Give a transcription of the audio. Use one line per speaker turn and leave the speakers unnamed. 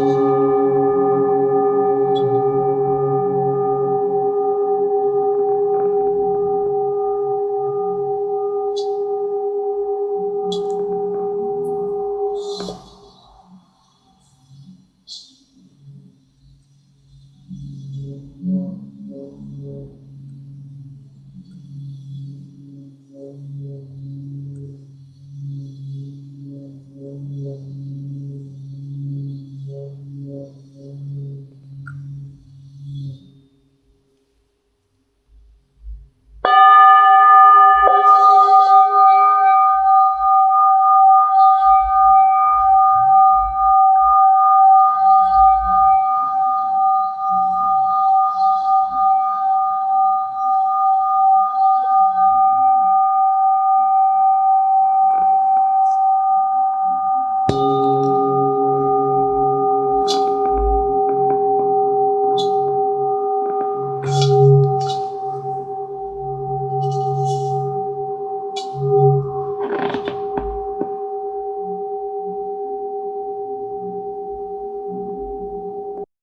谢谢。